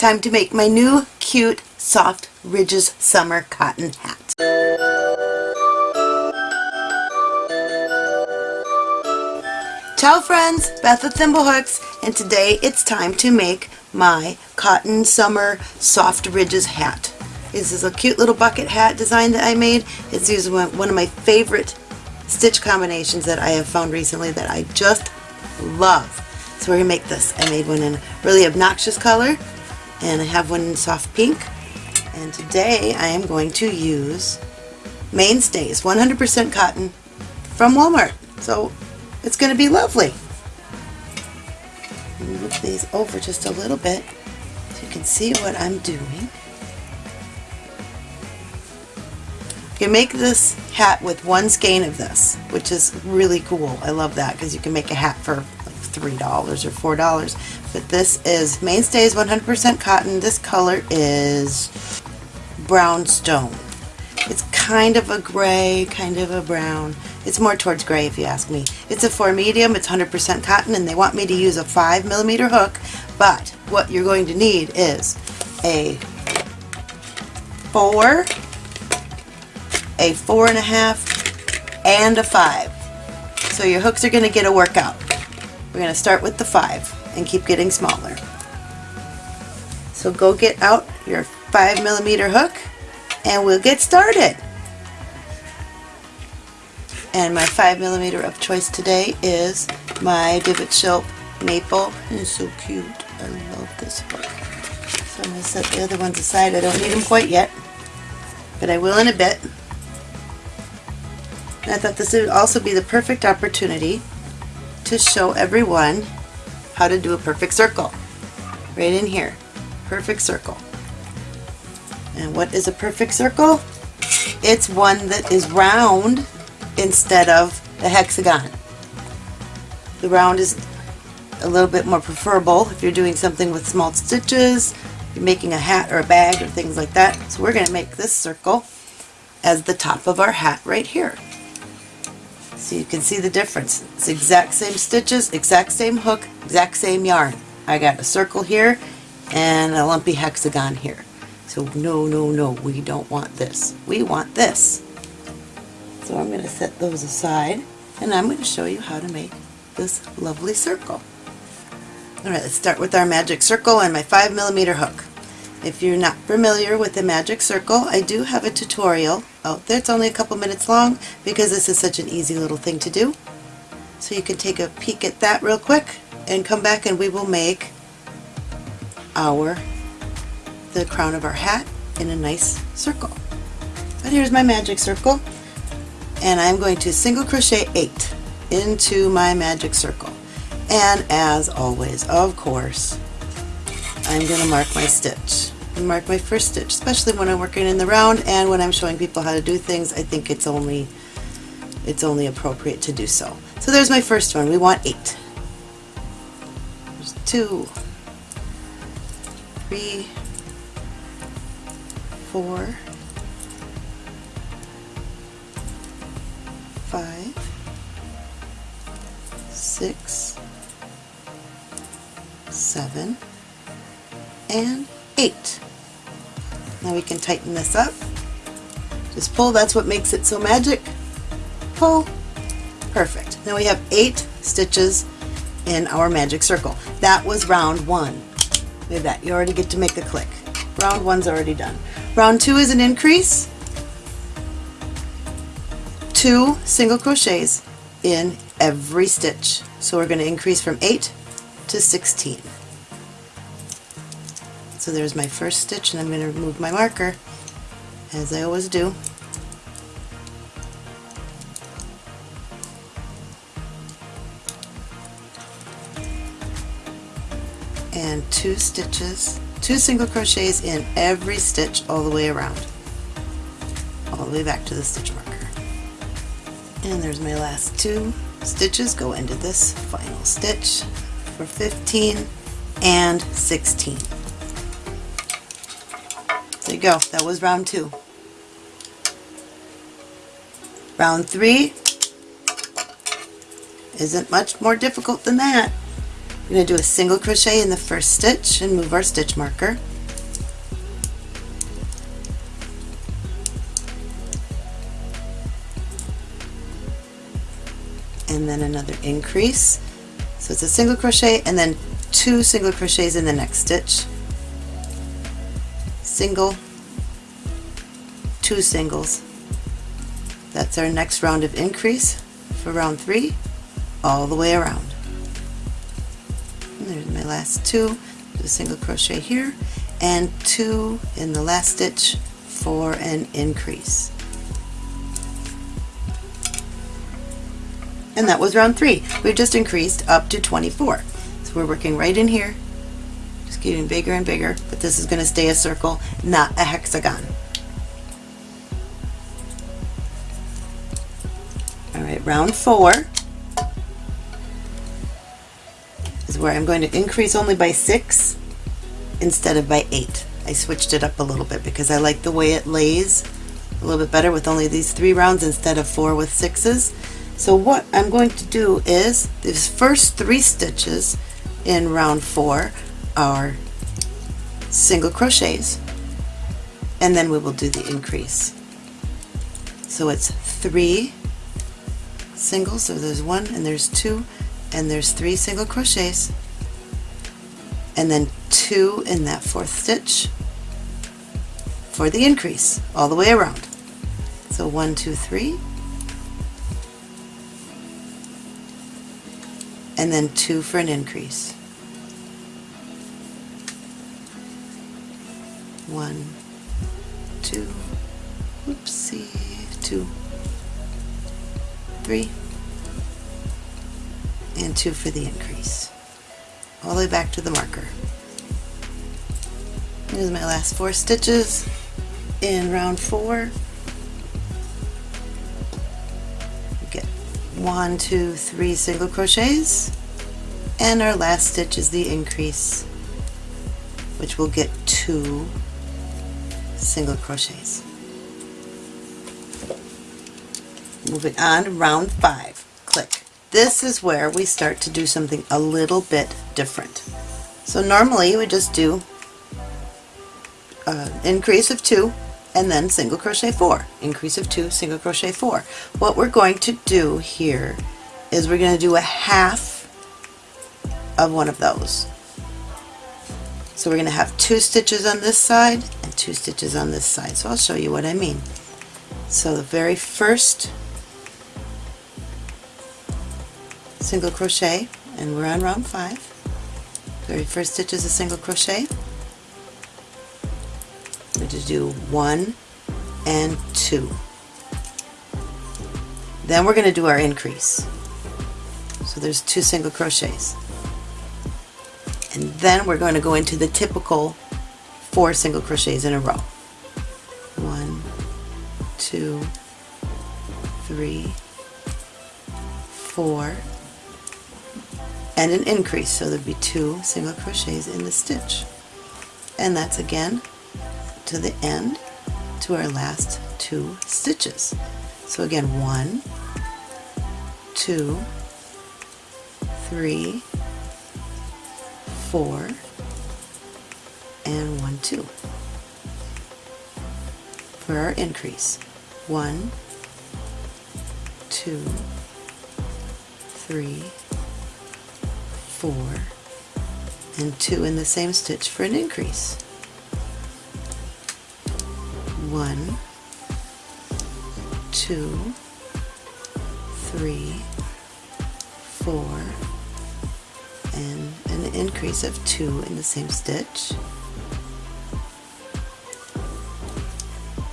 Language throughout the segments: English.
Time to make my new cute soft Ridges summer cotton hat. Ciao friends, Beth with Thimblehooks, and today it's time to make my cotton summer soft ridges hat. This is a cute little bucket hat design that I made. It's using one of my favorite stitch combinations that I have found recently that I just love. So we're going to make this. I made one in a really obnoxious color and I have one in soft pink and today I am going to use Mainstays 100% cotton from Walmart. So it's going to be lovely. Move these over just a little bit so you can see what I'm doing. You can make this hat with one skein of this, which is really cool. I love that because you can make a hat for $3 or $4. But this is Mainstays 100% cotton. This color is brown stone. It's kind of a gray, kind of a brown. It's more towards gray if you ask me. It's a 4 medium, it's 100% cotton, and they want me to use a 5 millimeter hook, but what you're going to need is a 4 a four and a half, and a five. So your hooks are going to get a workout. We're going to start with the five and keep getting smaller. So go get out your five millimeter hook and we'll get started. And my five millimeter of choice today is my Divot Shelp Maple. It's so cute. I love this hook. So I'm going to set the other ones aside. I don't need them quite yet, but I will in a bit. I thought this would also be the perfect opportunity to show everyone how to do a perfect circle. Right in here. Perfect circle. And what is a perfect circle? It's one that is round instead of the hexagon. The round is a little bit more preferable if you're doing something with small stitches, you're making a hat or a bag or things like that. So we're going to make this circle as the top of our hat right here. So you can see the difference. It's exact same stitches, exact same hook, exact same yarn. I got a circle here and a lumpy hexagon here. So no, no, no, we don't want this. We want this. So I'm going to set those aside and I'm going to show you how to make this lovely circle. Alright, let's start with our magic circle and my 5 millimeter hook. If you're not familiar with the magic circle, I do have a tutorial oh, out there. It's only a couple minutes long because this is such an easy little thing to do. So you can take a peek at that real quick and come back and we will make our the crown of our hat in a nice circle. But here's my magic circle and I'm going to single crochet 8 into my magic circle. And as always, of course, I'm going to mark my stitch. And mark my first stitch, especially when I'm working in the round and when I'm showing people how to do things, I think it's only it's only appropriate to do so. So there's my first one. We want eight. There's two, three, four, five, six, seven, and 8. Now we can tighten this up. Just pull, that's what makes it so magic. Pull. Perfect. Now we have 8 stitches in our magic circle. That was round 1. Look at that, you already get to make a click. Round 1's already done. Round 2 is an increase. 2 single crochets in every stitch. So we're going to increase from 8 to 16. So there's my first stitch and I'm going to remove my marker as I always do. And two stitches, two single crochets in every stitch all the way around. All the way back to the stitch marker. And there's my last two stitches go into this final stitch for 15 and 16. There you go. That was round two. Round three isn't much more difficult than that. We're going to do a single crochet in the first stitch and move our stitch marker. And then another increase. So it's a single crochet and then two single crochets in the next stitch single two singles that's our next round of increase for round three all the way around and there's my last two do a single crochet here and two in the last stitch for an increase and that was round three. We've just increased up to 24. So we're working right in here, just getting bigger and bigger, but this is going to stay a circle, not a hexagon. Alright, round four is where I'm going to increase only by six instead of by eight. I switched it up a little bit because I like the way it lays a little bit better with only these three rounds instead of four with sixes. So what I'm going to do is these first three stitches in round four are single crochets and then we will do the increase. So it's three singles, so there's one and there's two and there's three single crochets and then two in that fourth stitch for the increase all the way around. So one, two, three, and then two for an increase. One, two, oopsie, two, three, and two for the increase. All the way back to the marker. Here's my last four stitches in round four. Get one two three single crochets and our last stitch is the increase which will get two single crochets. Moving on to round five click. This is where we start to do something a little bit different. So normally we just do an increase of two and then single crochet four. Increase of two single crochet four. What we're going to do here is we're going to do a half of one of those so we're going to have two stitches on this side and two stitches on this side so I'll show you what I mean so the very first single crochet and we're on round five very first stitch is a single crochet We're going to do one and two. Then we're going to do our increase. So there's two single crochets. And then we're going to go into the typical four single crochets in a row. One, two, three, four, and an increase. So there'd be two single crochets in the stitch. And that's again to the end to our last two stitches. So again, one, two, three, four, and one, two for our increase. One, two, three, four, and two in the same stitch for an increase one, two, three, four, and an increase of two in the same stitch.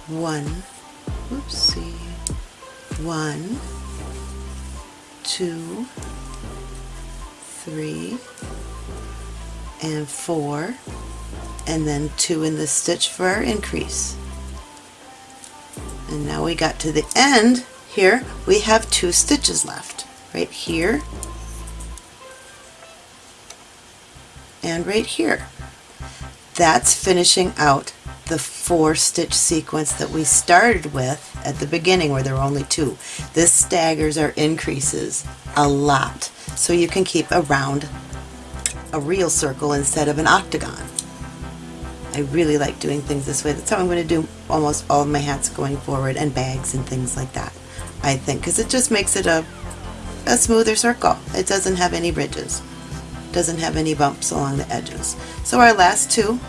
One, whoopsie, one, two, three, and four, and then two in the stitch for our increase. And now we got to the end here, we have two stitches left, right here and right here. That's finishing out the four stitch sequence that we started with at the beginning where there were only two. This staggers our increases a lot so you can keep around a real circle instead of an octagon. I really like doing things this way. That's how I'm going to do almost all my hats going forward and bags and things like that, I think, because it just makes it a a smoother circle. It doesn't have any ridges. Doesn't have any bumps along the edges. So our last two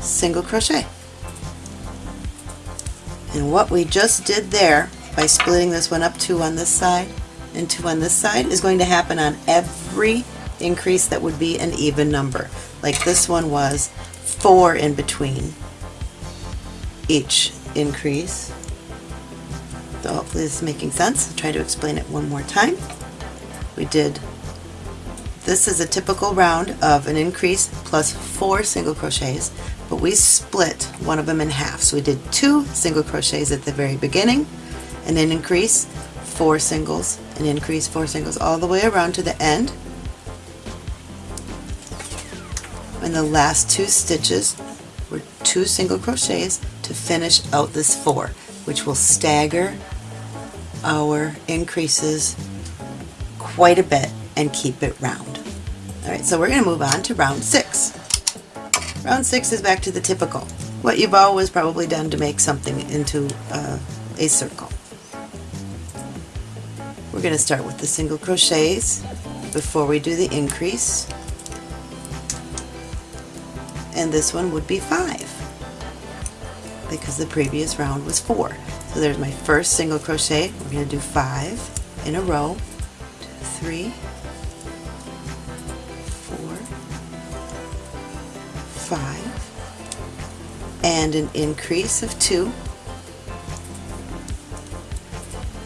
single crochet. And what we just did there by splitting this one up two on this side and two on this side is going to happen on every increase that would be an even number. Like this one was four in between each increase. So hopefully this is making sense. I'll try to explain it one more time. We did, this is a typical round of an increase plus four single crochets, but we split one of them in half. So we did two single crochets at the very beginning, and then increase, four singles, and increase, four singles, all the way around to the end. And the last two stitches were two single crochets to finish out this four, which will stagger our increases quite a bit and keep it round. Alright, so we're going to move on to round six. Round six is back to the typical. What you've always probably done to make something into uh, a circle. We're going to start with the single crochets before we do the increase. And this one would be five because the previous round was four. So there's my first single crochet. We're going to do five in a row. Three, five and an increase of two.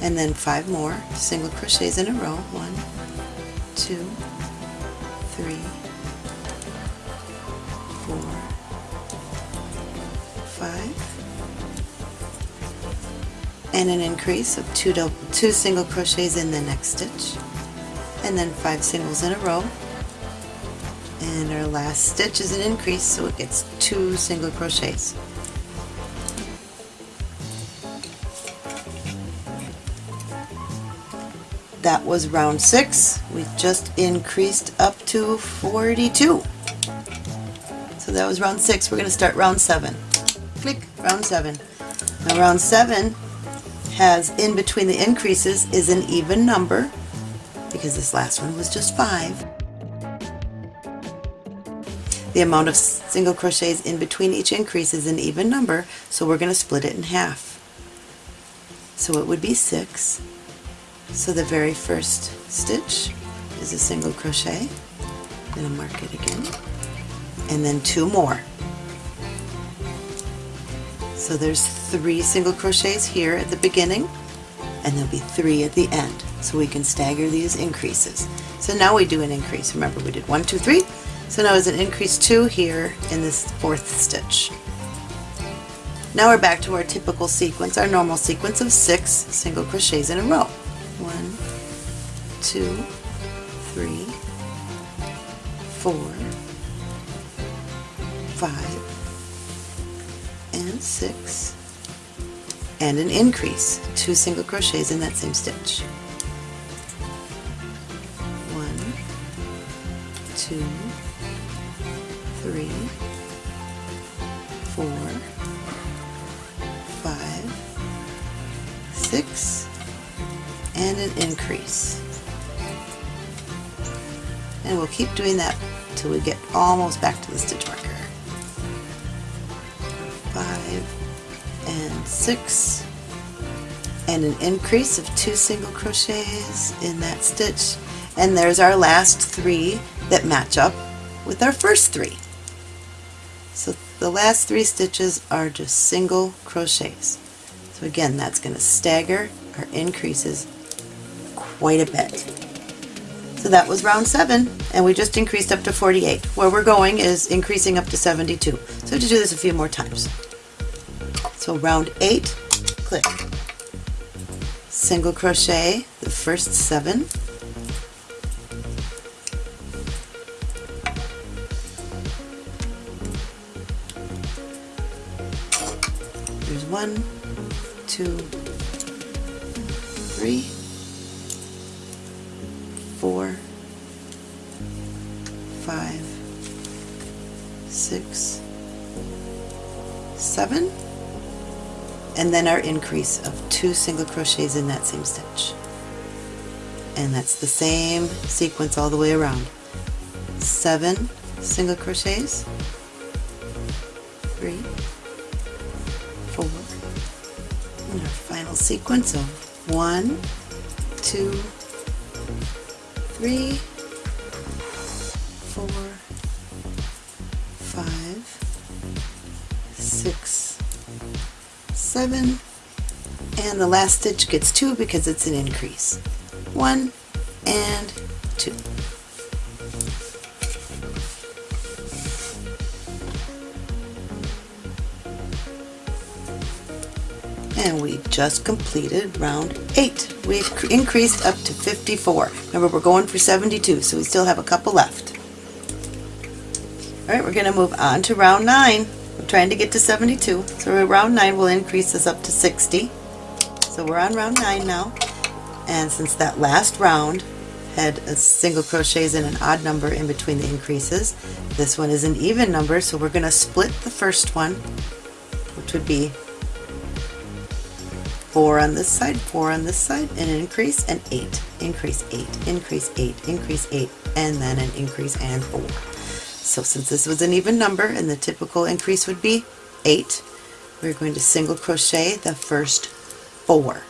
And then five more single crochets in a row. One two three four five. And an increase of two double, two single crochets in the next stitch and then five singles in a row and our last stitch is an increase so it gets two single crochets. That was round six. We just increased up to 42. So that was round six. We're going to start round seven. Click, round seven. Now round seven has in between the increases is an even number because this last one was just five. The amount of single crochets in between each increase is an even number, so we're going to split it in half. So it would be six. So the very first stitch is a single crochet. Going to mark it again. And then two more. So there's three single crochets here at the beginning, and there'll be three at the end. So we can stagger these increases. So now we do an increase. Remember we did one, two, three, so now it's an increase 2 here in this fourth stitch. Now we're back to our typical sequence, our normal sequence of 6 single crochets in a row. One, two, three, four, five, and 6, and an increase, 2 single crochets in that same stitch. One, two, three, four, five, six, and an increase. And we'll keep doing that until we get almost back to the stitch marker. Six and an increase of two single crochets in that stitch and there's our last three that match up with our first three. So the last three stitches are just single crochets. So again, that's going to stagger our increases quite a bit. So that was round 7, and we just increased up to 48. Where we're going is increasing up to 72. So to do this a few more times. So round 8, click, single crochet the first 7, There's one, two, three, and then our increase of two single crochets in that same stitch. And that's the same sequence all the way around. Seven single crochets. Three. Four. And our final sequence of one two three 7 and the last stitch gets 2 because it's an increase. 1 and 2. and we just completed round 8. We've increased up to 54. Remember, we're going for 72, so we still have a couple left. All right, we're going to move on to round 9. Trying to get to 72. So round 9 will increase us up to 60. So we're on round 9 now. And since that last round had a single crochets and an odd number in between the increases, this one is an even number so we're going to split the first one, which would be 4 on this side, 4 on this side, an increase, and 8, increase 8, increase 8, increase 8, and then an increase and 4. So since this was an even number and the typical increase would be 8, we're going to single crochet the first 4.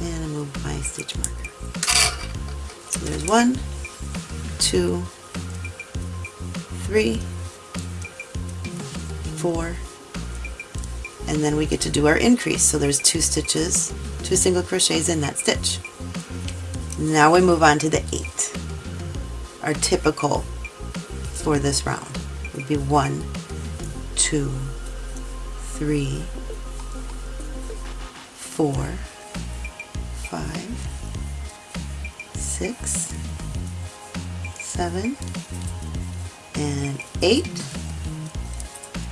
And I move my stitch marker. So there's one, two, three, four, and then we get to do our increase so there's two stitches two single crochets in that stitch now we move on to the eight. Our typical for this round would be one two three four five six seven and eight.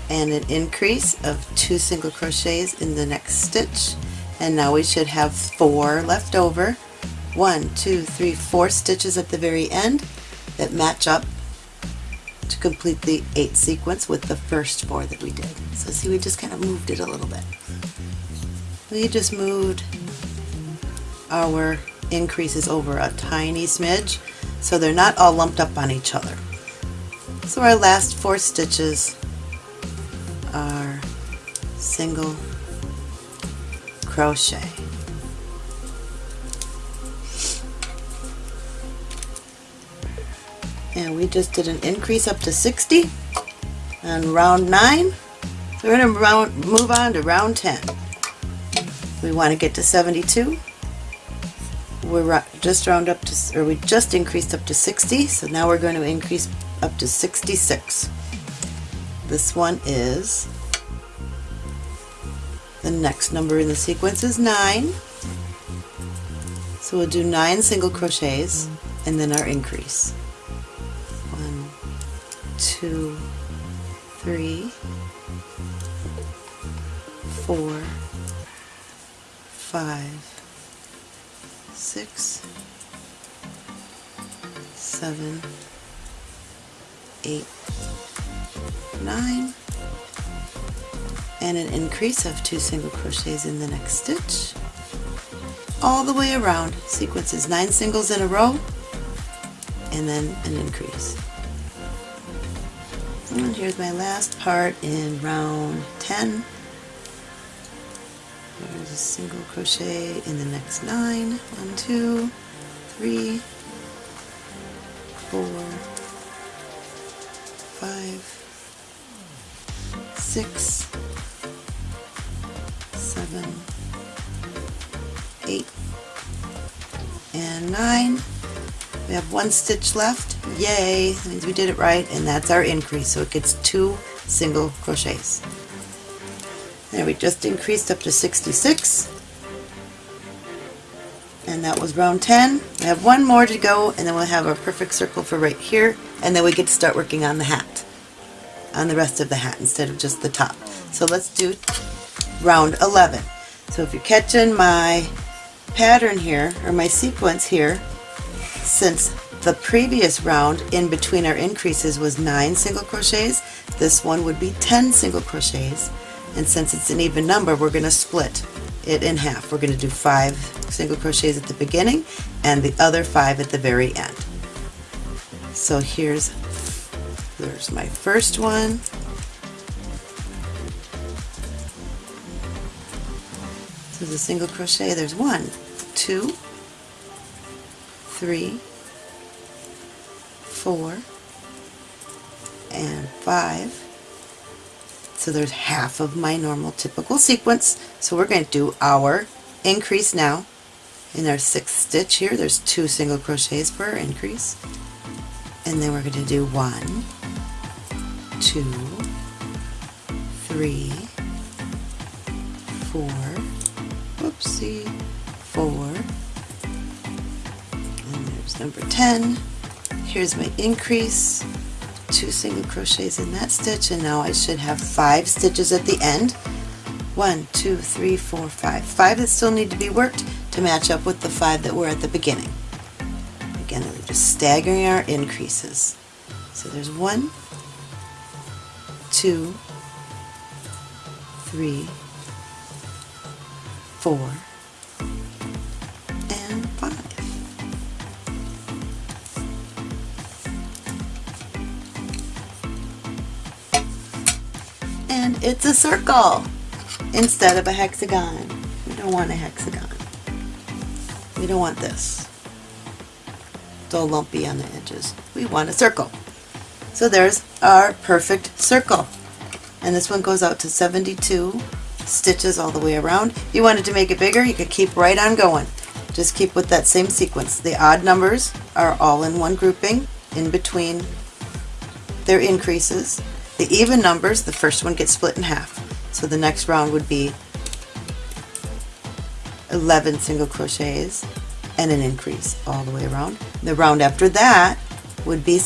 And an increase of two single crochets in the next stitch. And now we should have four left over one two three four stitches at the very end that match up to complete the eight sequence with the first four that we did. So see we just kind of moved it a little bit. We just moved our increases over a tiny smidge so they're not all lumped up on each other. So our last four stitches are single crochet. And we just did an increase up to 60 on round 9. So we're going to move on to round 10. We want to get to 72. We're just round up to, or we just increased up to 60, so now we're going to increase up to 66. This one is, the next number in the sequence is 9. So we'll do 9 single crochets and then our increase. 1, 2, 3, 4, 5, 6, 7, 8, 9 and an increase of two single crochets in the next stitch. All the way around. Sequences nine singles in a row. And then an increase and here's my last part in round 10 there's a single crochet in the next nine one two three four five six, seven, eight, and nine. We have one stitch left. Yay! That means we did it right, and that's our increase. So it gets two single crochets. There, we just increased up to 66. And that was round 10. We have one more to go, and then we'll have our perfect circle for right here, and then we get to start working on the hat on the rest of the hat instead of just the top. So let's do round 11. So if you're catching my pattern here, or my sequence here, since the previous round in between our increases was 9 single crochets, this one would be 10 single crochets. And since it's an even number, we're going to split it in half. We're going to do 5 single crochets at the beginning and the other 5 at the very end. So here's there's my first one. So the single crochet, there's one, two, three, four, and five. So there's half of my normal typical sequence. So we're going to do our increase now. In our sixth stitch here, there's two single crochets for our increase. And then we're going to do one, two, three, four, whoopsie, four, and there's number 10. Here's my increase, two single crochets in that stitch, and now I should have five stitches at the end. One, two, three, four, five. Five that still need to be worked to match up with the five that were at the beginning. Again, we're just staggering our increases. So there's one, two, three, four, it's a circle instead of a hexagon. We don't want a hexagon. We don't want this. It's all lumpy on the edges. We want a circle. So there's our perfect circle. And this one goes out to 72 stitches all the way around. If you wanted to make it bigger, you could keep right on going. Just keep with that same sequence. The odd numbers are all in one grouping in between their increases. The even numbers, the first one gets split in half. So the next round would be 11 single crochets and an increase all the way around. The round after that would be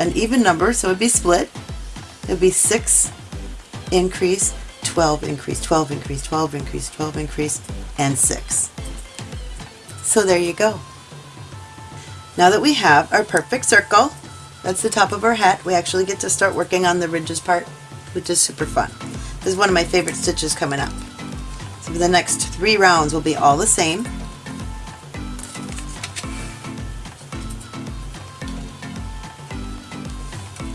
an even number, so it would be split. It would be 6 increase, 12 increase, 12 increase, 12 increase, 12 increase, and 6. So there you go. Now that we have our perfect circle, that's the top of our hat, we actually get to start working on the ridges part, which is super fun. This is one of my favorite stitches coming up. So the next three rounds will be all the same.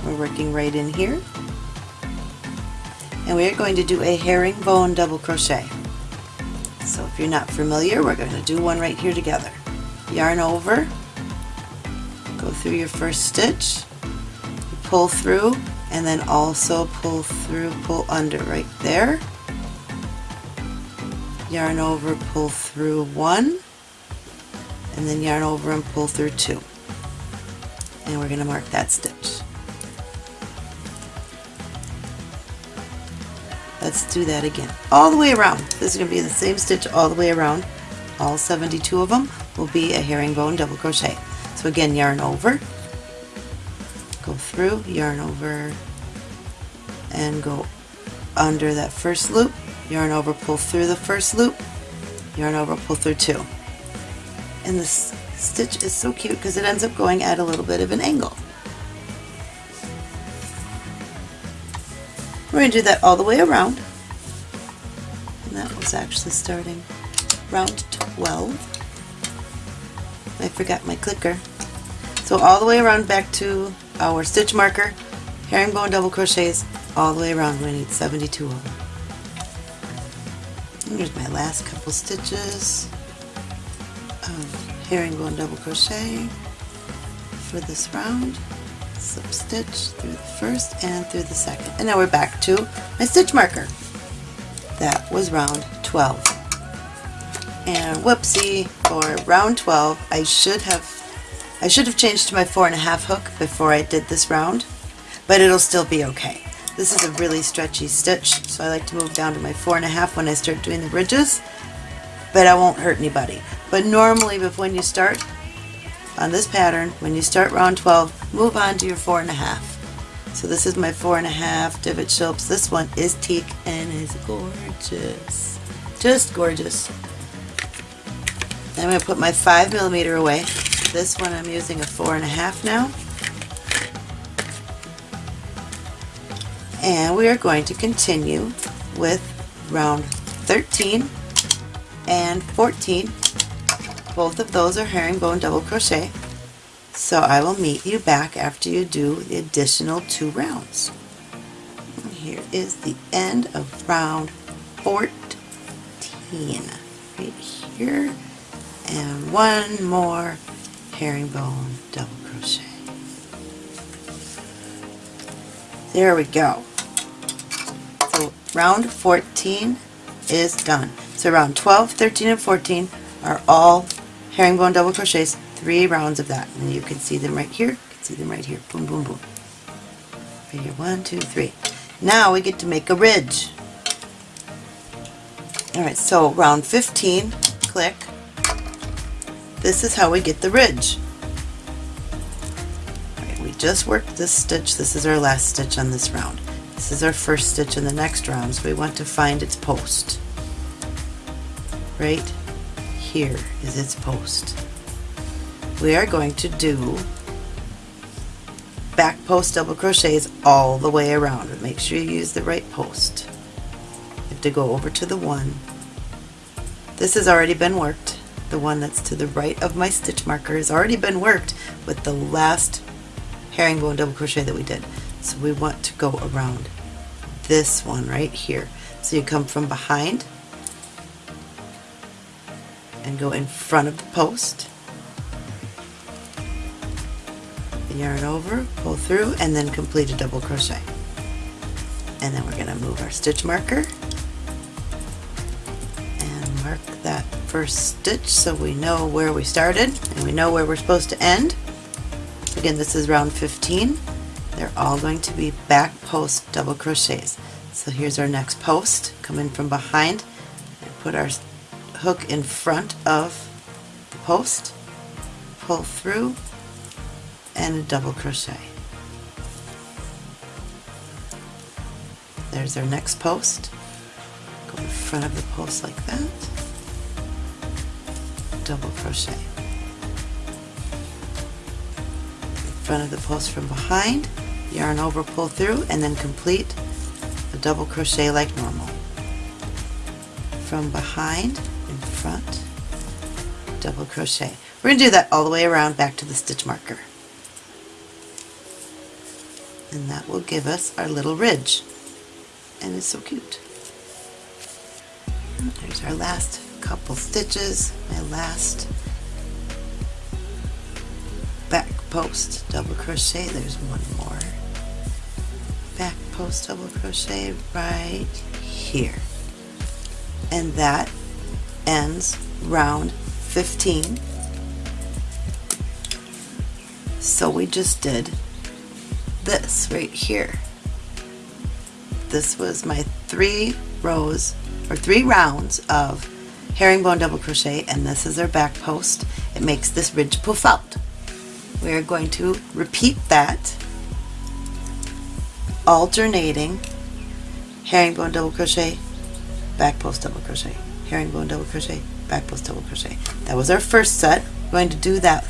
We're working right in here. And we are going to do a herringbone double crochet. So if you're not familiar, we're going to do one right here together. Yarn over, through your first stitch, pull through, and then also pull through, pull under right there. Yarn over, pull through one, and then yarn over and pull through two. And we're going to mark that stitch. Let's do that again. All the way around. This is going to be the same stitch all the way around. All 72 of them will be a herringbone double crochet. So again, yarn over, go through, yarn over, and go under that first loop, yarn over, pull through the first loop, yarn over, pull through two. And this stitch is so cute because it ends up going at a little bit of an angle. We're going to do that all the way around. And that was actually starting round 12. I forgot my clicker. So all the way around back to our stitch marker, herringbone double crochets, all the way around. We need 72 of them. And here's my last couple stitches of herringbone double crochet for this round slip stitch through the first and through the second. And now we're back to my stitch marker. That was round 12. And whoopsie, for round 12, I should have I should have changed to my four and a half hook before I did this round, but it'll still be okay. This is a really stretchy stitch, so I like to move down to my four and a half when I start doing the ridges, but I won't hurt anybody. But normally, when you start, on this pattern, when you start round 12, move on to your four and a half. So this is my four and a half Divot Shilps. This one is teak and is gorgeous. Just gorgeous. I'm going to put my five millimeter away. This one I'm using a four and a half now. And we are going to continue with round 13 and 14. Both of those are herringbone double crochet. So I will meet you back after you do the additional two rounds. Here is the end of round 14. Right here. And one more herringbone double crochet. There we go. So round 14 is done. So round 12, 13, and 14 are all herringbone double crochets, three rounds of that. And you can see them right here, you can see them right here. Boom, boom, boom. Right here, one, two, three. Now we get to make a ridge. Alright, so round 15, click. This is how we get the ridge. We just worked this stitch. This is our last stitch on this round. This is our first stitch in the next round, so we want to find its post. Right here is its post. We are going to do back post double crochets all the way around. But make sure you use the right post. You have to go over to the one. This has already been worked. The one that's to the right of my stitch marker has already been worked with the last herringbone double crochet that we did. So we want to go around this one right here. So you come from behind and go in front of the post yarn over, pull through, and then complete a double crochet. And then we're going to move our stitch marker first stitch so we know where we started and we know where we're supposed to end. Again, this is round 15. They're all going to be back post double crochets. So here's our next post. Come in from behind and put our hook in front of the post, pull through, and a double crochet. There's our next post. Go in front of the post like that. Double crochet. In front of the post from behind, yarn over, pull through, and then complete a double crochet like normal. From behind, in front, double crochet. We're going to do that all the way around back to the stitch marker and that will give us our little ridge and it's so cute there's our last couple stitches my last back post double crochet there's one more. Back post double crochet right here. And that ends round 15 so we just did this right here. This was my three rows or three rounds of herringbone double crochet and this is our back post. It makes this ridge poof out. We are going to repeat that alternating herringbone double crochet, back post double crochet, herringbone double crochet, back post double crochet. That was our first set. We're going to do that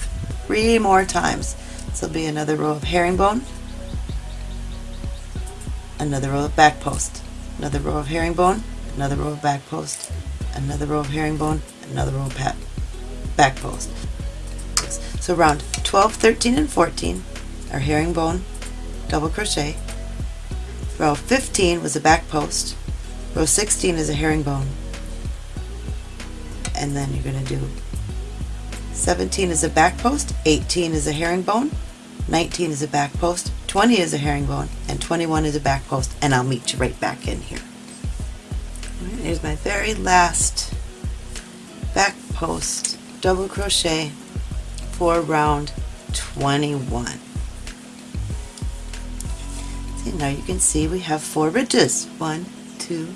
three more times. This will be another row of herringbone, another row of back post, another row of herringbone, another row of back post, another row of herringbone, another row of pat, back post. So round 12, 13, and 14 are herringbone, double crochet. Row 15 was a back post. Row 16 is a herringbone. And then you're going to do 17 is a back post, 18 is a herringbone, 19 is a back post, 20 is a herringbone, and 21 is a back post, and I'll meet you right back in here. Here's my very last back post double crochet for round 21. See, now you can see we have four ridges. One, two,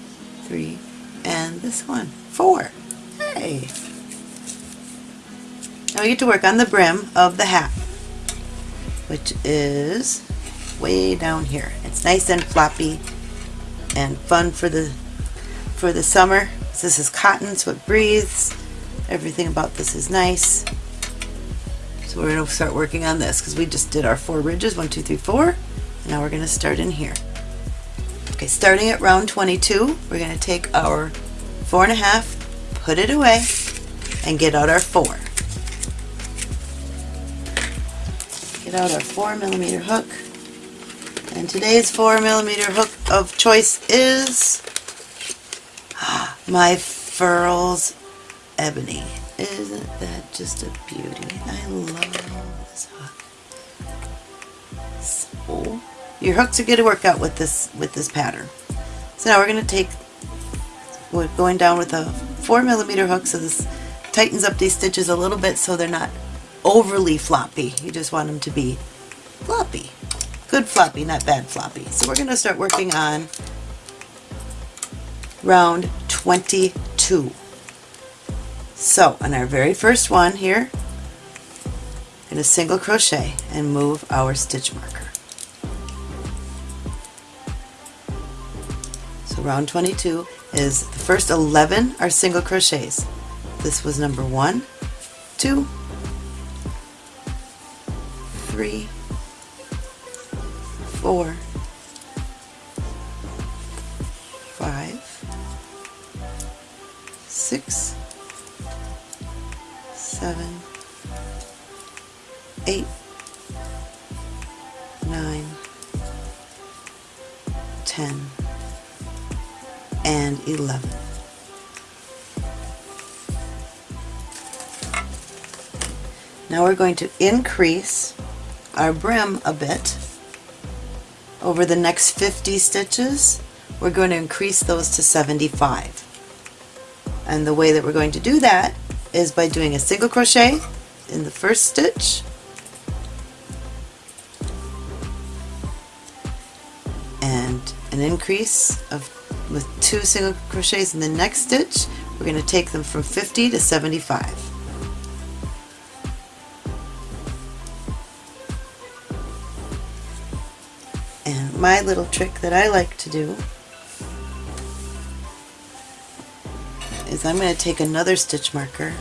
three, and this one. Four. Hey! Now we get to work on the brim of the hat, which is way down here. It's nice and floppy and fun for the for the summer. This is cotton, so it breathes. Everything about this is nice. So we're going to start working on this because we just did our four ridges, one, two, three, four. And now we're going to start in here. Okay, starting at round 22, we're going to take our four and a half, put it away, and get out our four. Get out our four millimeter hook. And today's four millimeter hook of choice is my Furls Ebony. Isn't that just a beauty? I love this hook. So, your hooks are going to work out with this with this pattern. So now we're going to take, we're going down with a four millimeter hook so this tightens up these stitches a little bit so they're not overly floppy. You just want them to be floppy. Good floppy, not bad floppy. So we're going to start working on round 22. So on our very first one here, in a single crochet and move our stitch marker. So round 22 is the first 11 are single crochets. This was number one, two, three, four, six, seven, eight, nine, ten, and eleven. Now we're going to increase our brim a bit over the next 50 stitches. We're going to increase those to 75. And the way that we're going to do that is by doing a single crochet in the first stitch. And an increase of with two single crochets in the next stitch we're going to take them from 50 to 75 and my little trick that I like to do is I'm going to take another stitch marker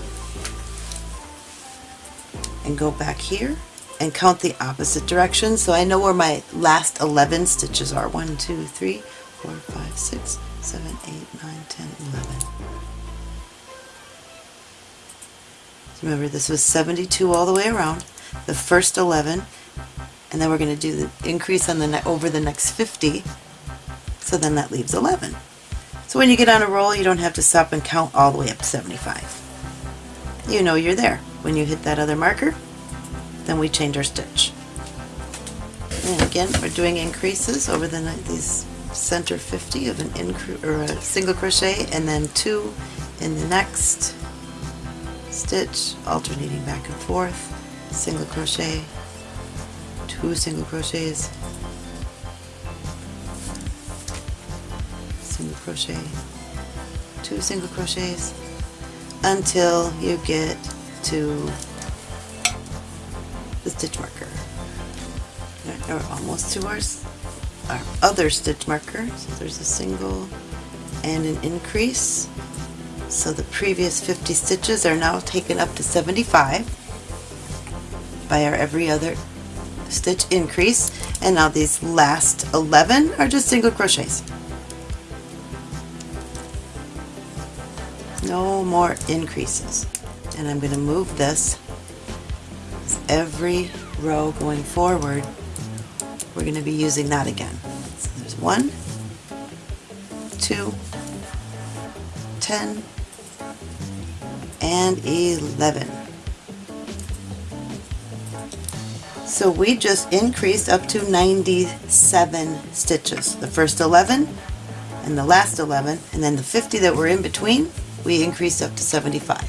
and go back here and count the opposite direction so I know where my last 11 stitches are. 1, 2, 3, 4, 5, 6, 7, 8, 9, 10, 11. Remember this was 72 all the way around, the first 11, and then we're going to do the increase on the over the next 50, so then that leaves 11. So when you get on a roll, you don't have to stop and count all the way up to 75. You know you're there. When you hit that other marker, then we change our stitch. And again, we're doing increases over the these center 50 of an incre or a single crochet, and then two in the next stitch, alternating back and forth, single crochet, two single crochets, single crochet, two single crochets until you get to the stitch marker. Or almost to our, our other stitch marker. So there's a single and an increase. So the previous 50 stitches are now taken up to 75 by our every other stitch increase. And now these last 11 are just single crochets. More increases. And I'm going to move this every row going forward we're going to be using that again. So there's one, two, ten, and 11. So we just increased up to 97 stitches. The first 11 and the last 11 and then the 50 that were in between we increased up to 75.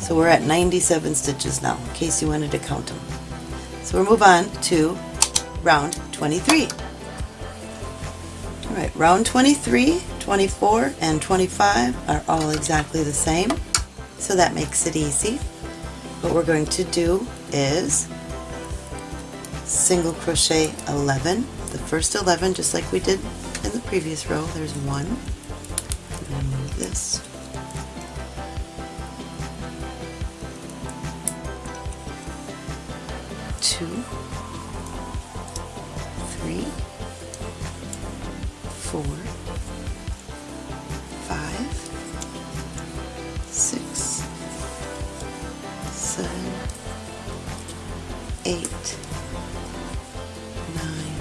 So we're at 97 stitches now, in case you wanted to count them. So we'll move on to round 23. Alright, round 23, 24, and 25 are all exactly the same, so that makes it easy. What we're going to do is single crochet 11, the first 11 just like we did in the previous row, there's one. This two, three, four, five, six, seven, eight, nine,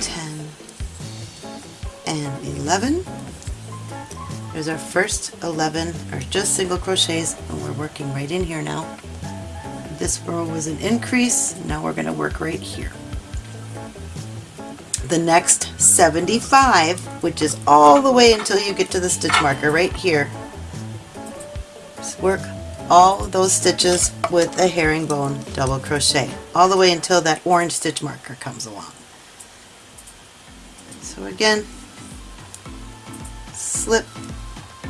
ten, and 11. There's our first 11, or just single crochets, and we're working right in here now. This row was an increase, now we're going to work right here. The next 75, which is all the way until you get to the stitch marker right here, just work all those stitches with a herringbone double crochet, all the way until that orange stitch marker comes along. So again, slip,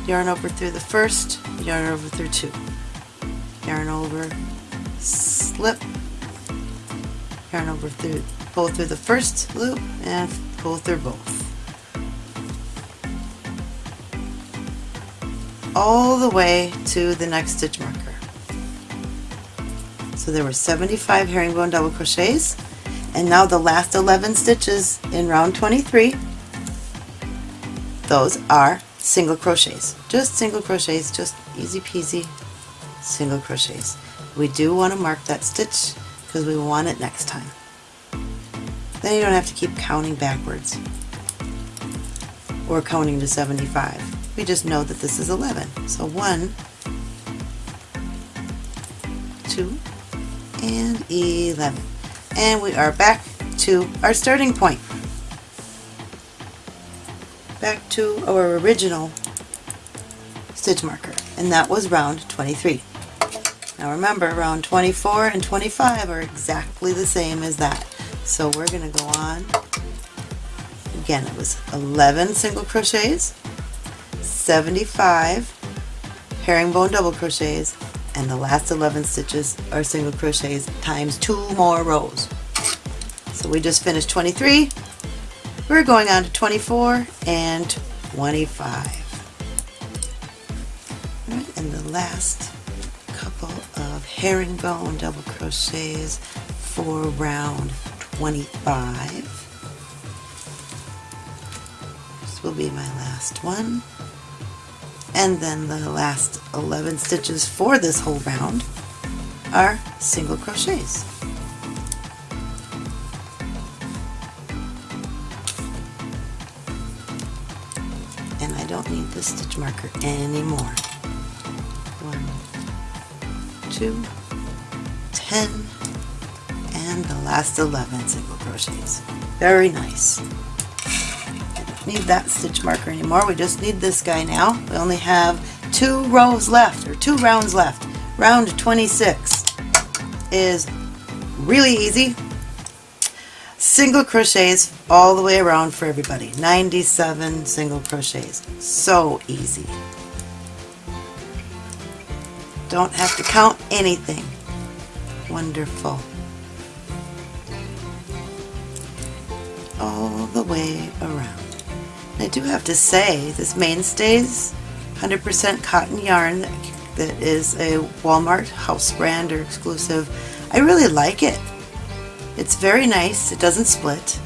yarn over through the first, yarn over through two, yarn over, slip, yarn over through, pull through the first loop and pull through both. All the way to the next stitch marker. So there were 75 herringbone double crochets and now the last 11 stitches in round 23 those are single crochets just single crochets just easy peasy single crochets we do want to mark that stitch because we want it next time then you don't have to keep counting backwards or counting to 75 we just know that this is 11 so 1 2 and 11 and we are back to our starting point. Back to our original stitch marker and that was round 23. Now remember round 24 and 25 are exactly the same as that. So we're going to go on. Again it was 11 single crochets, 75 herringbone double crochets, and the last 11 stitches are single crochets times two more rows. So we just finished 23. We're going on to 24 and 25. and the last couple of herringbone double crochets for round 25. This will be my last one and then the last 11 stitches for this whole round are single crochets. And I don't need the stitch marker anymore. Two, ten, and the last 11 single crochets. Very nice We don't need that stitch marker anymore. We just need this guy now. We only have two rows left, or two rounds left. Round 26 is really easy. Single crochets all the way around for everybody. 97 single crochets. So easy. Don't have to count anything. Wonderful. All the way around. I do have to say, this Mainstays 100% cotton yarn that is a Walmart house brand or exclusive, I really like it. It's very nice. It doesn't split.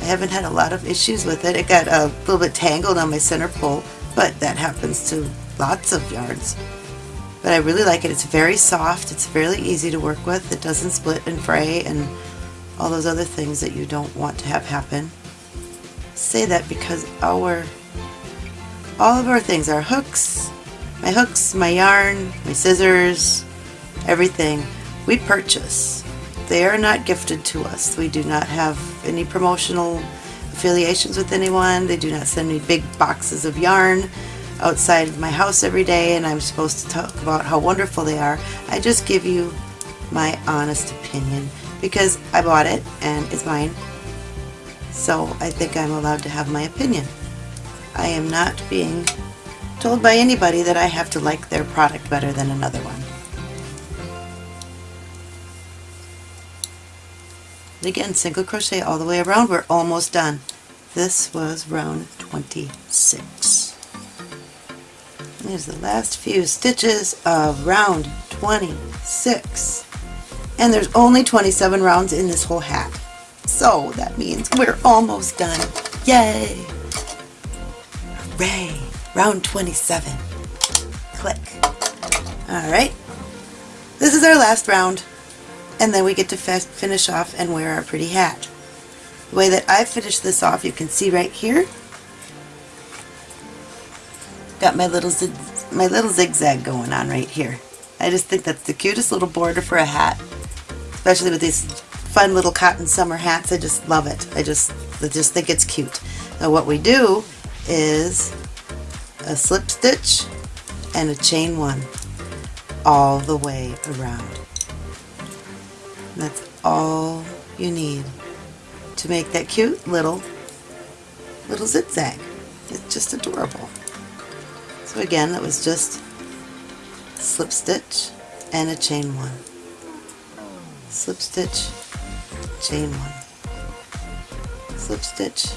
I haven't had a lot of issues with it. It got a little bit tangled on my center pole, but that happens to lots of yarns. But I really like it. It's very soft. It's fairly easy to work with. It doesn't split and fray and all those other things that you don't want to have happen say that because our all of our things, our hooks, my hooks, my yarn, my scissors, everything, we purchase. They are not gifted to us. We do not have any promotional affiliations with anyone. They do not send me big boxes of yarn outside of my house every day and I'm supposed to talk about how wonderful they are. I just give you my honest opinion because I bought it and it's mine so I think I'm allowed to have my opinion. I am not being told by anybody that I have to like their product better than another one. Again, single crochet all the way around. We're almost done. This was round 26. There's the last few stitches of round 26. And there's only 27 rounds in this whole hat. So that means we're almost done. Yay! Hooray! Round 27. Click. Alright. This is our last round. And then we get to finish off and wear our pretty hat. The way that I finished this off, you can see right here. Got my little my little zigzag going on right here. I just think that's the cutest little border for a hat. Especially with these fun little cotton summer hats. I just love it. I just, I just think it's cute. Now what we do is a slip stitch and a chain one all the way around. That's all you need to make that cute little little zigzag. It's just adorable. Again, that was just slip stitch and a chain one. Slip stitch, chain one. Slip stitch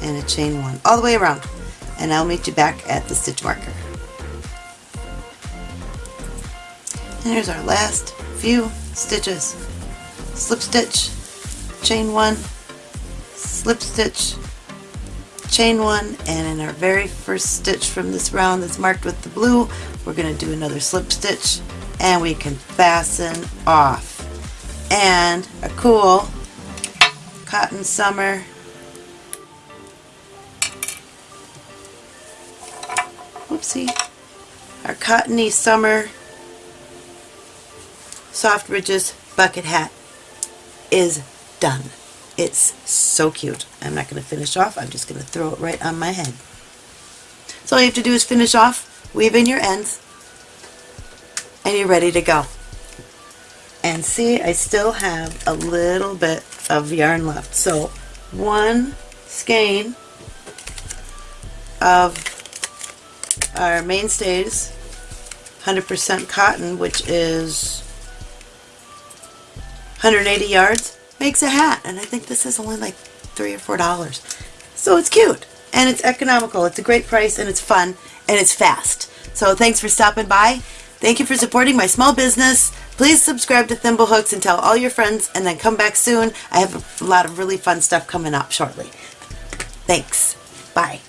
and a chain one all the way around. And I'll meet you back at the stitch marker. And here's our last few stitches. Slip stitch, chain one, slip stitch, chain one, and in our very first stitch from this round that's marked with the blue, we're going to do another slip stitch and we can fasten off. And a cool cotton summer whoopsie, our cottony summer soft ridges bucket hat is done. It's so cute. I'm not going to finish off. I'm just going to throw it right on my head. So all you have to do is finish off, weave in your ends, and you're ready to go. And see, I still have a little bit of yarn left. So one skein of our mainstays 100% cotton, which is 180 yards, makes a hat. And I think this is only like three or four dollars. So it's cute and it's economical. It's a great price and it's fun and it's fast. So thanks for stopping by. Thank you for supporting my small business. Please subscribe to Thimblehooks and tell all your friends and then come back soon. I have a lot of really fun stuff coming up shortly. Thanks. Bye.